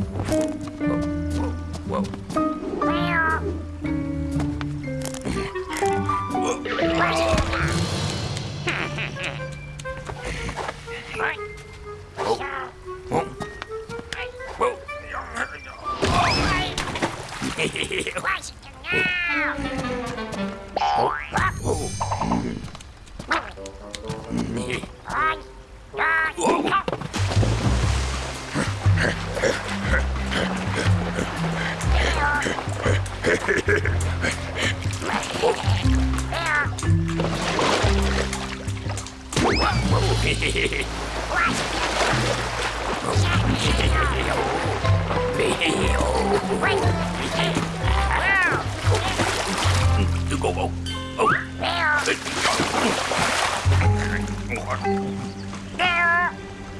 Oh.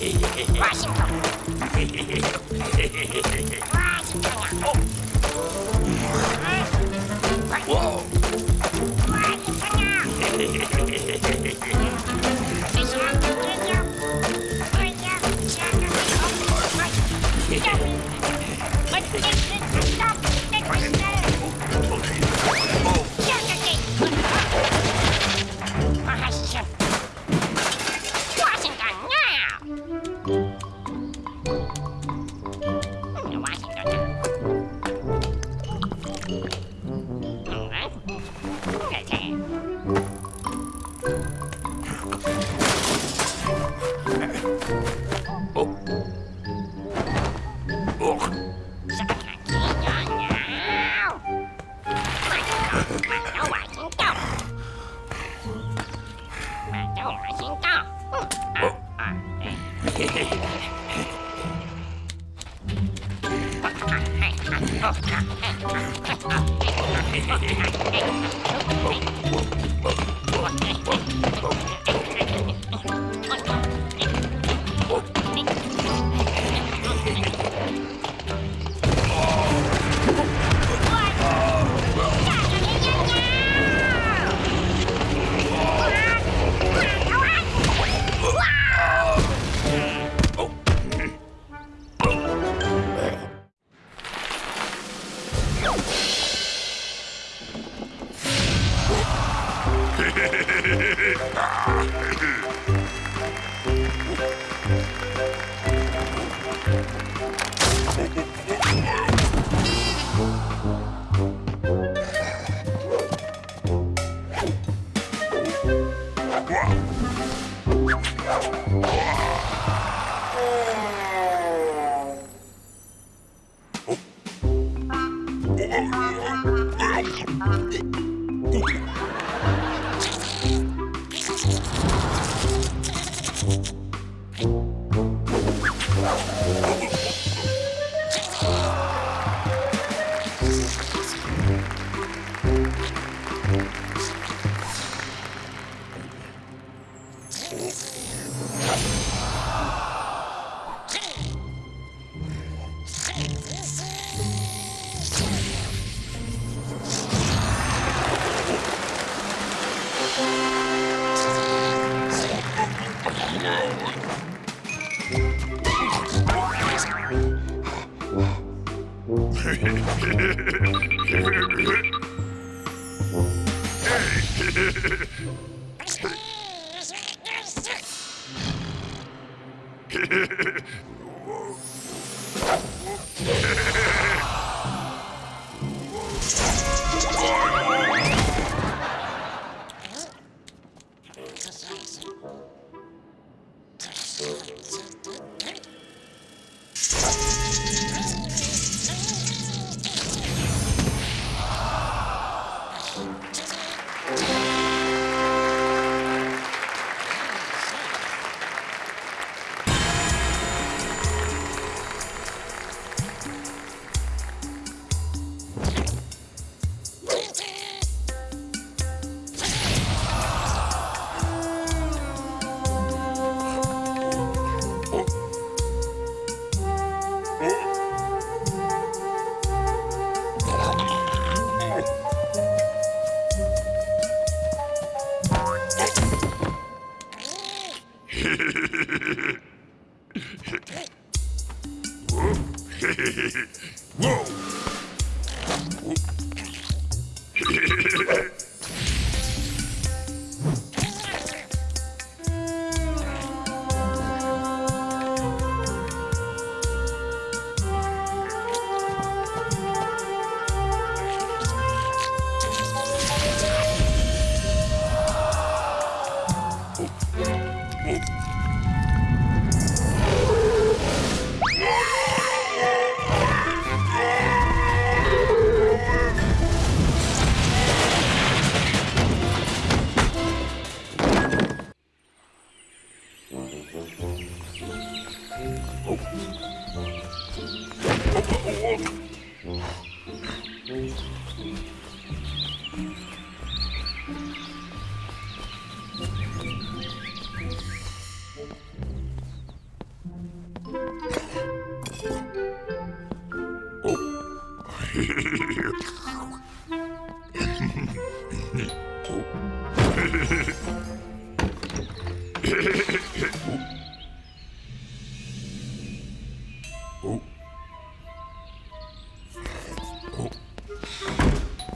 我辛苦。嘿嘿嘿嘿嘿嘿，我辛苦呀。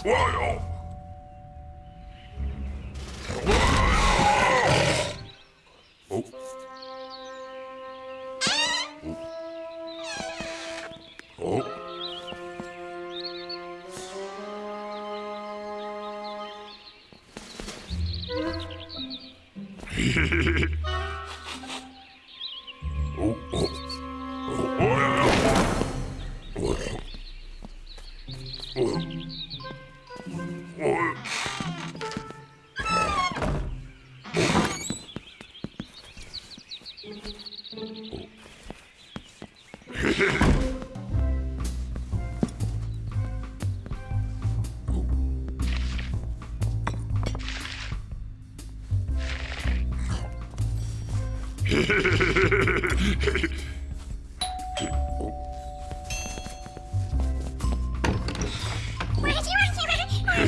Wild!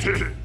Hehehe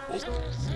Oh, oh.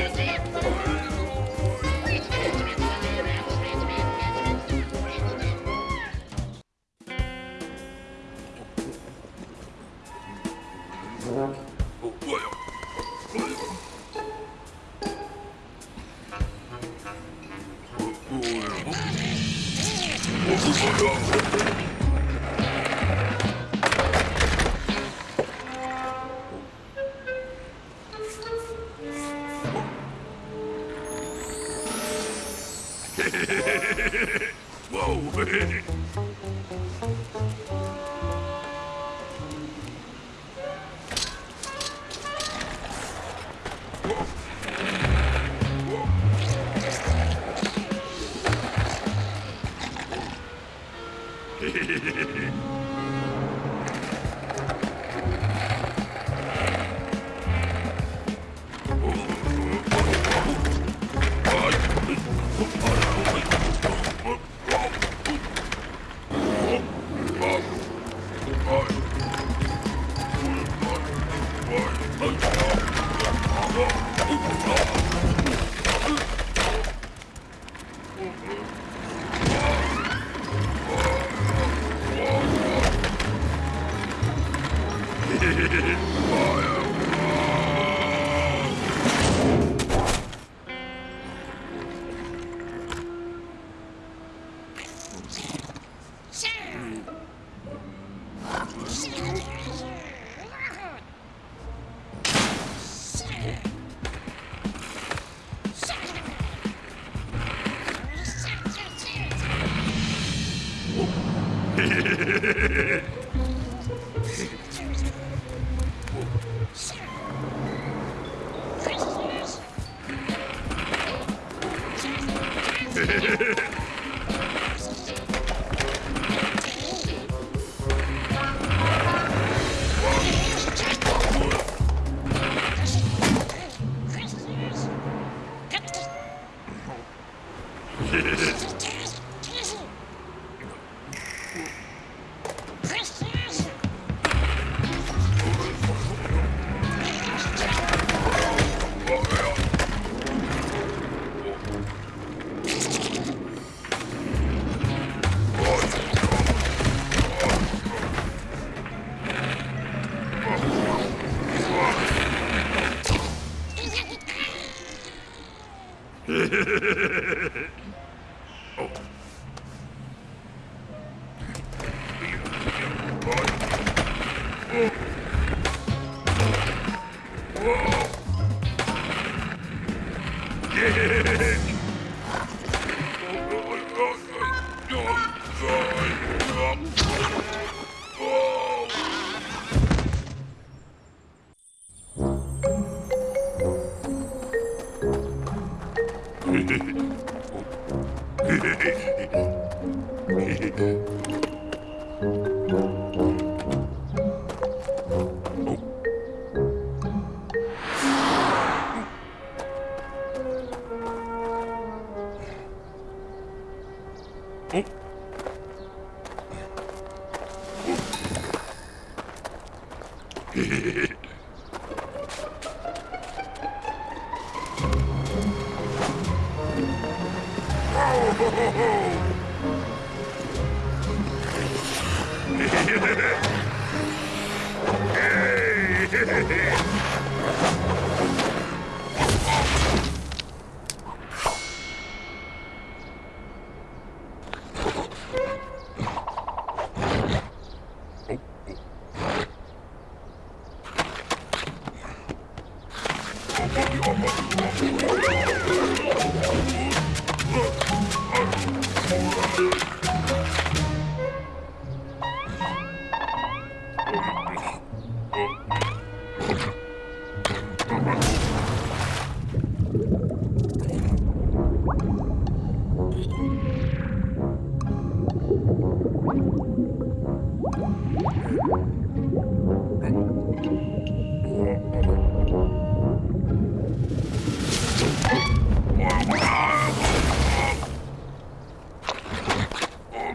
Yeah.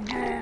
Thunder!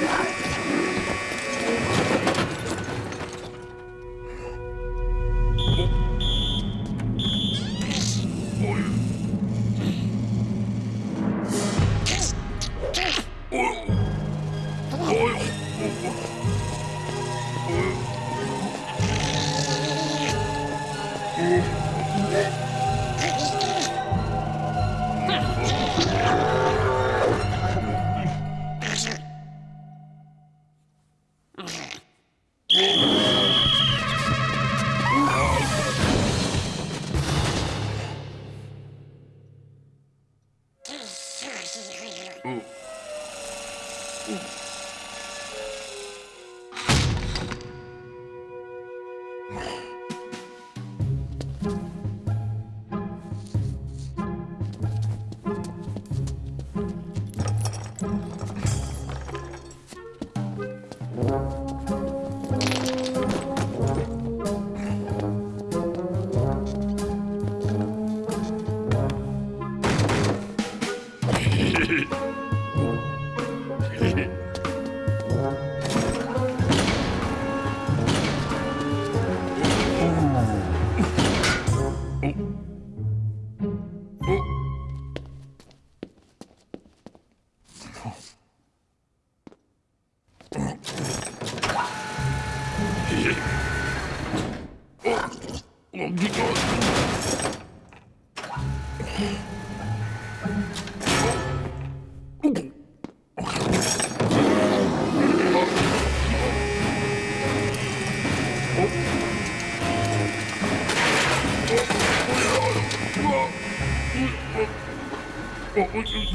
Yeah.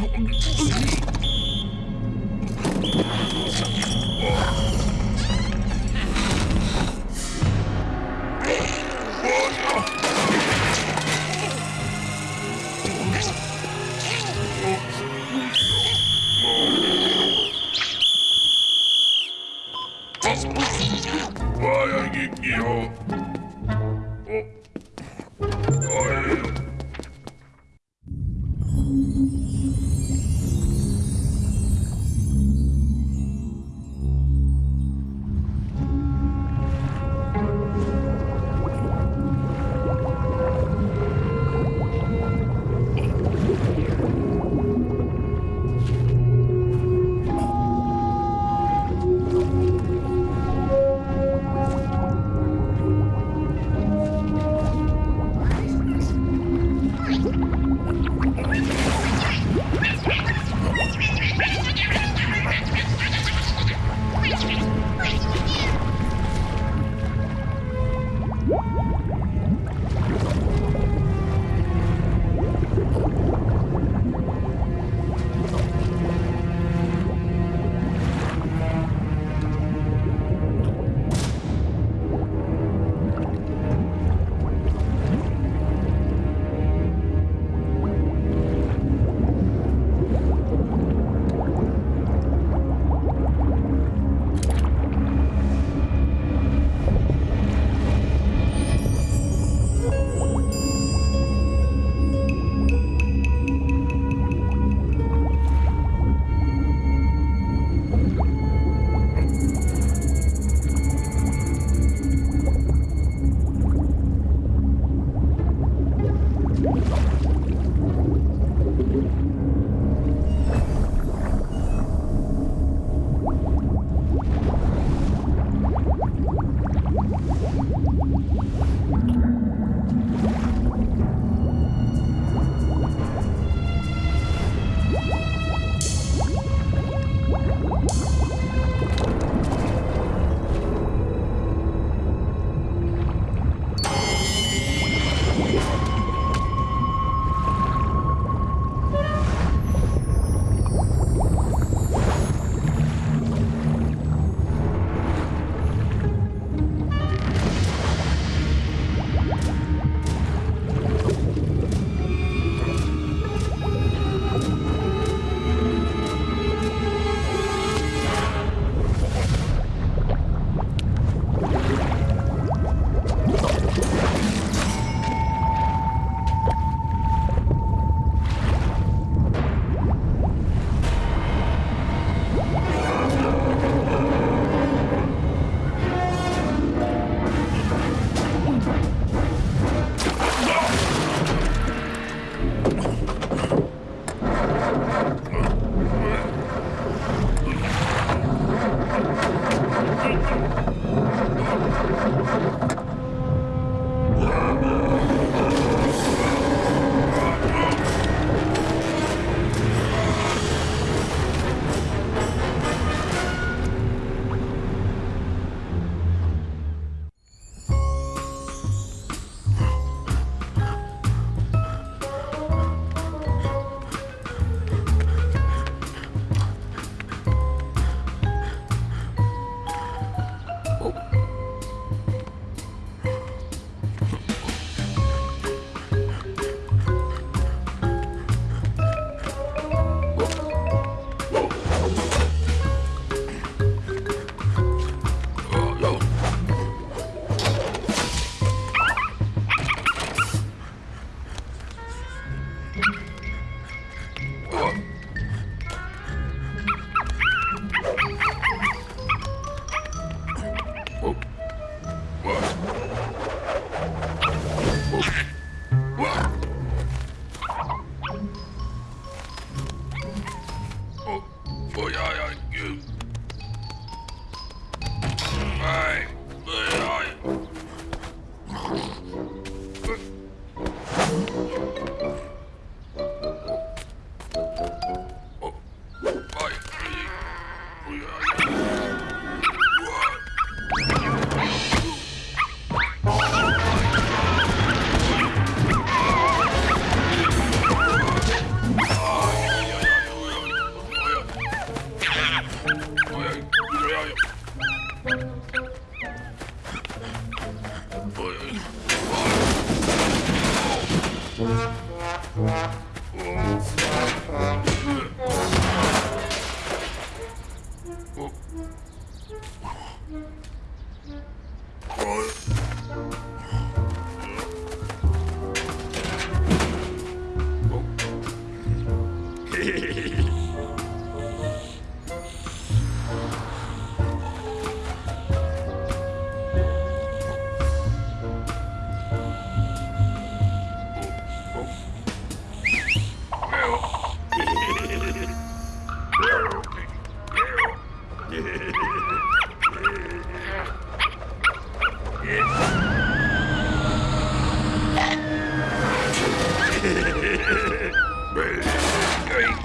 Oh!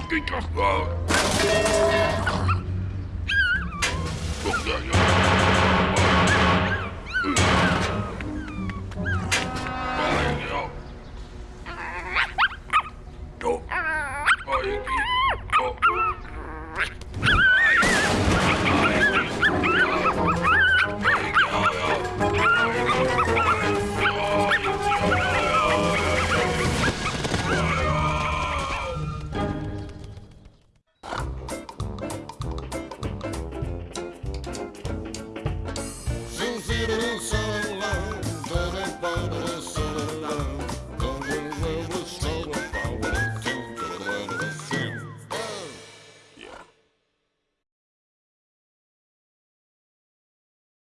Kijk, toch wel.